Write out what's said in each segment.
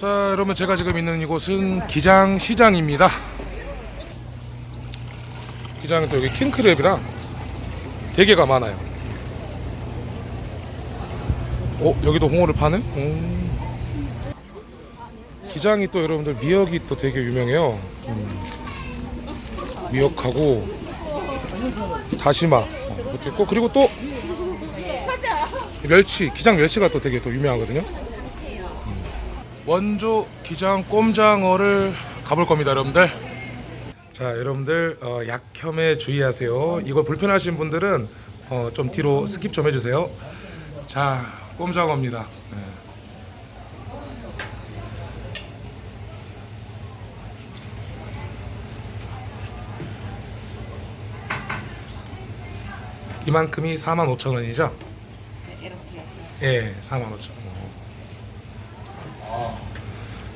자 여러분 제가 지금 있는 이곳은 기장시장입니다 기장은 또 여기 킹크랩이랑 대게가 많아요 어 여기도 홍어를 파네? 음. 기장이 또 여러분들 미역이 또 되게 유명해요 음. 미역하고 다시마 어, 이렇게 있고 그리고 또 멸치 기장 멸치가 또 되게 또 유명하거든요 원조 기장 꼼장어를 가볼 겁니다 여러분들 자 여러분들 어, 약혐에 주의하세요 이거 불편하신 분들은 어, 좀 뒤로 skip 좀 해주세요 자 꼼장어입니다 네. 이만큼이 45,000원이죠? 이렇게 예, 45,000원.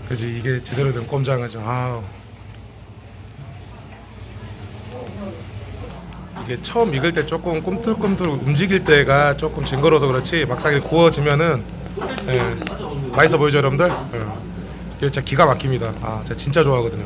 그지 이게 제대로 된 꼼장어죠. 아우. 이게 처음 익을 때 조금 꿈틀꿈틀 움직일 때가 조금 징그러워서 그렇지 막상 이렇게 구워지면은 예, 맛있어 보이죠 여러분들? 예. 이게 진짜 기가 막힙니다. 아, 제가 진짜 좋아하거든요.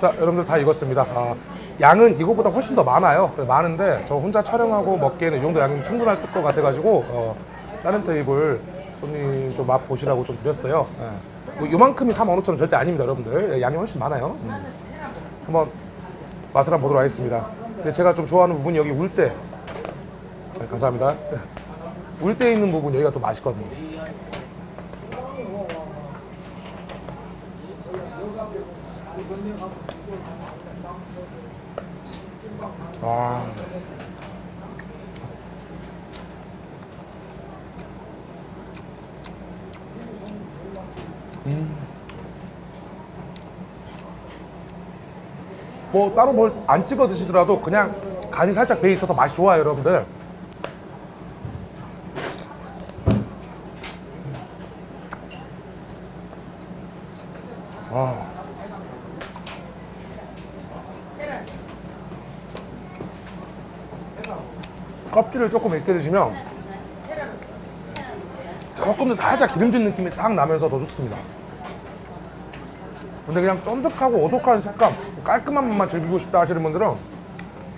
자, 여러분들 다 익었습니다. 아, 양은 이거보다 훨씬 더 많아요. 많은데 저 혼자 촬영하고 먹기에는 이 정도 양이면 충분할 것 같아가지고 어, 다른 테이블 손님 좀 맛 보시라고 좀 드렸어요. 예. 뭐 요만큼이 45,000원 절대 아닙니다, 여러분들. 예, 양이 훨씬 많아요. 음. 한번 맛을 한번 보도록 하겠습니다. 근데 제가 좀 좋아하는 부분이 여기 울대. 네, 감사합니다. 울대 있는 부분 여기가 또 맛있거든요. 아. 뭐 따로 뭘 안 찍어 드시더라도 그냥 간이 살짝 배 있어서 맛이 좋아요, 여러분들. 아. 껍질을 조금 익게 드시면 조금 더 살짝 기름진 느낌이 싹 나면서 더 좋습니다. 근데 그냥 쫀득하고 오독한 식감, 깔끔한 맛만 즐기고 싶다 하시는 분들은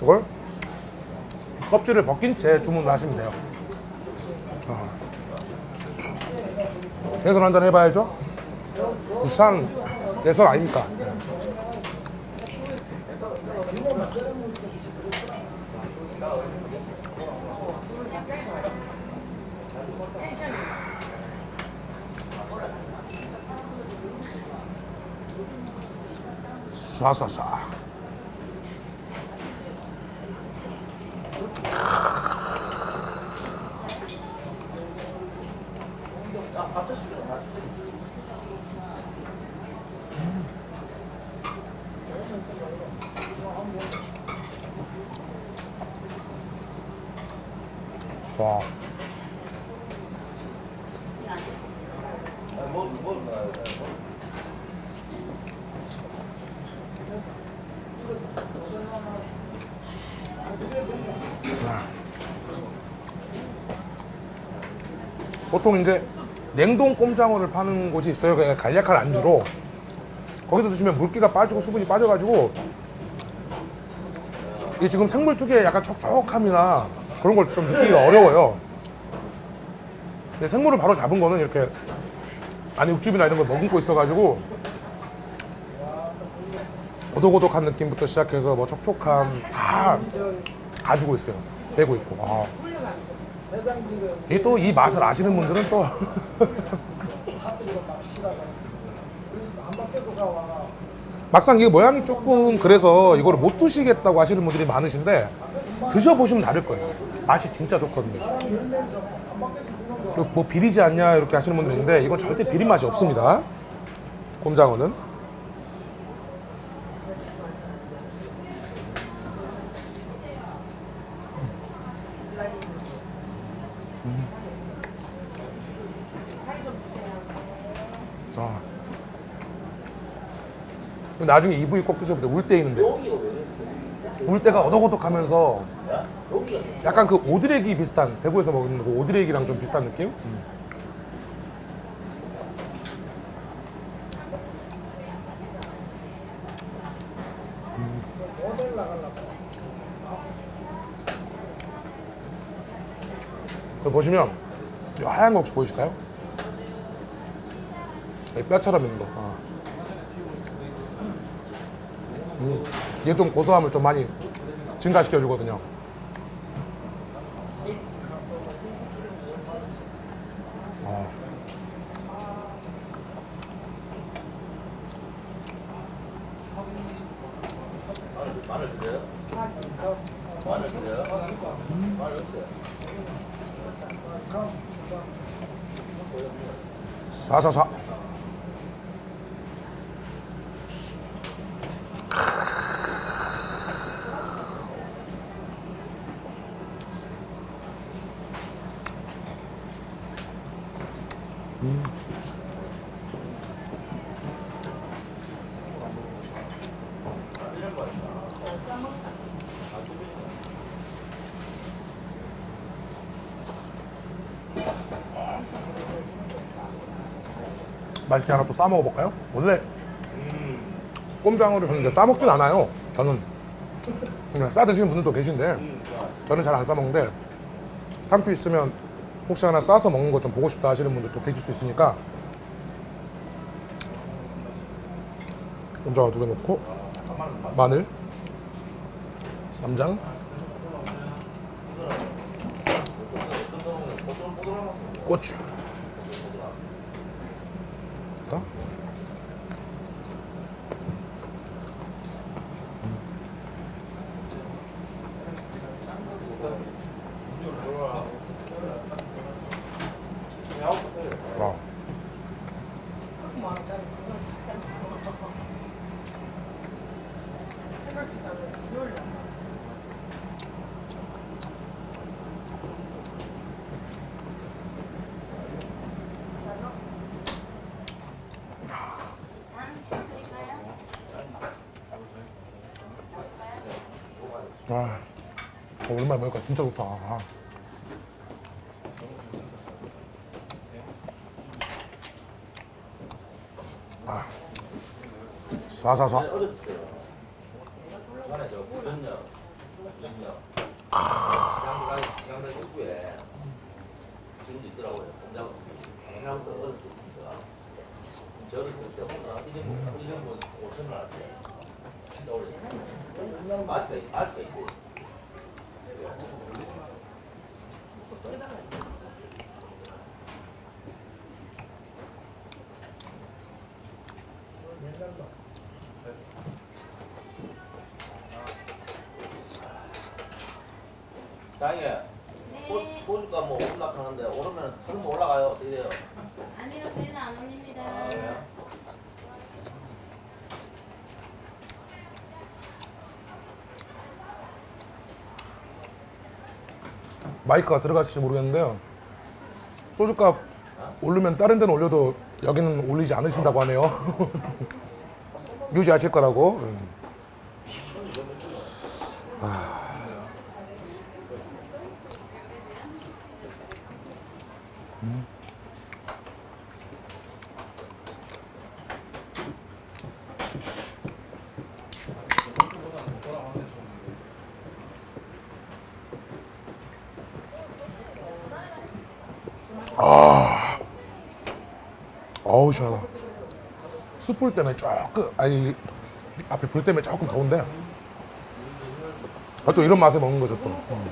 이걸 껍질을 벗긴 채 주문을 하시면 돼요. 아. 대선 한잔 해봐야죠. 부산 대선 아닙니까? 쏴쏴쏴. 와. 보통 이제 냉동 꼼장어를 파는 곳이 있어요. 그냥 간략한 안주로. 거기서 드시면 물기가 빠지고 수분이 빠져가지고 이게 지금 생물 특유의 약간 촉촉함이나 그런 걸 좀 느끼기가 어려워요. 근데 생물을 바로 잡은 거는 이렇게 안에 육즙이나 이런 걸 머금고 있어가지고 오독오독한 느낌부터 시작해서 뭐 촉촉함 다 가지고 있어요. 빼고 있고. 아. 이또이 맛을 아시는 분들은 또 막상 이게 모양이 조금 그래서 이거를 못 드시겠다고 하시는 분들이 많으신데 드셔보시면 다를 거예요. 맛이 진짜 좋거든요. 뭐 비리지 않냐 이렇게 하시는 분도 있는데 이건 절대 비린 맛이 없습니다. 곰장어는. 맛있다 나중에 이 부위 꼭 드셔보세요 울 때 있는데 울 때가 어덕어덕하면서 약간 그 오드레기 비슷한 대구에서 먹는 그 오드레기랑 좀 비슷한 느낌? 음. 음. 보시면 하얀 거 혹시 보이실까요? 이 뼈처럼 있는 거. 아. 음, 이게 좀 고소함을 좀 많이 증가시켜 주거든요. 아. 사사사. 맛있게 하나 또 싸 먹어볼까요? 원래 꼼장어를 저는 이제 싸 먹진 않아요. 저는 그냥 싸 드시는 분들도 계신데 저는 잘 안 싸 먹는데 삶도 있으면 혹시 하나 싸서 먹는 것 좀 보고 싶다 하시는 분들도 계실 수 있으니까. 꼼장어 두개 넣고. 마늘. 쌈장. 고추 자. 와. 아, 어, 오랜만에 먹으니까 진짜 좋다. 아. 아. 사사사. 중간에 저 부전역, 부전역, 양대 입구에 지금도 있더라고요. 공장 해남도 어렸을 때니까 저를 그때 혼자 1년 1년 5천 원 할때 진짜 오래 아직도 있- 아직도 있고 장애 네. 보니까 뭐 올라가는데 오르면 처음 올라가요. 어떻게 돼요? 아니요, 저희는 안 올립니다. 아, 그래요? 마이크가 들어갔을지 모르겠는데요. 소주값 오르면 다른 데는 올려도 여기는 올리지 않으신다고 하네요. 유지하실 거라고. 음. 어우 시원하다. 숯불 때문에 조금 아니 앞에 불 때문에 조금 더운데. 아, 또 이런 맛에 먹는 거죠 또. 음.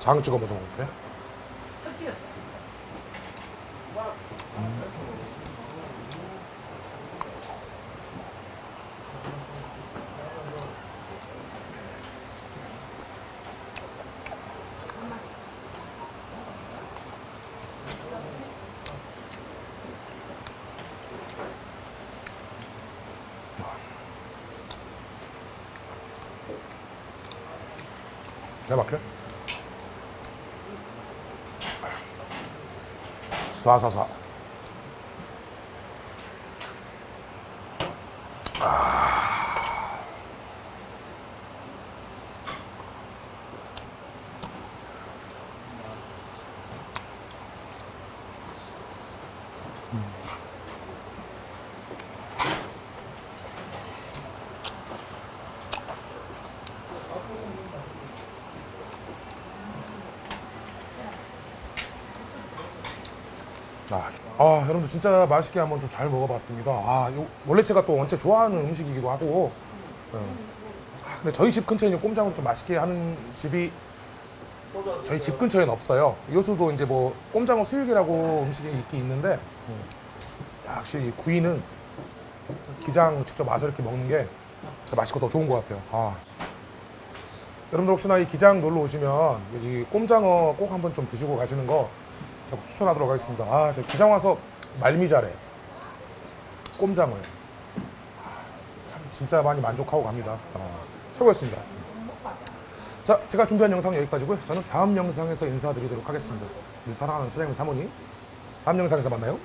장 찍어 먹어 먹을게. 내가 막혀? 쏴쏴쏴. 아, 아 여러분들 진짜 맛있게 한번 좀 잘 먹어봤습니다. 아, 요- 원래 제가 또 원체 좋아하는 음식이기도 하고. 어. 아, 근데 저희 집 근처에 있는 꼼장으로 좀 맛있게 하는 집이 저희 집 근처에는 없어요. 요수도 이제 뭐 꼼장어 수육이라고 음식이 있긴 있는데 이 구이는 기장 직접 와서 이렇게 먹는 게 맛있고 더 좋은 것 같아요. 아. 여러분들 혹시나 이 기장 놀러 오시면 여기 꼼장어 꼭 한번 좀 드시고 가시는 거 제가 추천하도록 하겠습니다. 아, 저 기장 와서 말미잘에 꼼장어요. 아, 참 진짜 많이 만족하고 갑니다. 아, 최고였습니다. 자, 제가 준비한 영상 여기까지고요. 저는 다음 영상에서 인사드리도록 하겠습니다. 우리 사랑하는 사장님 사모님, 다음 영상에서 만나요.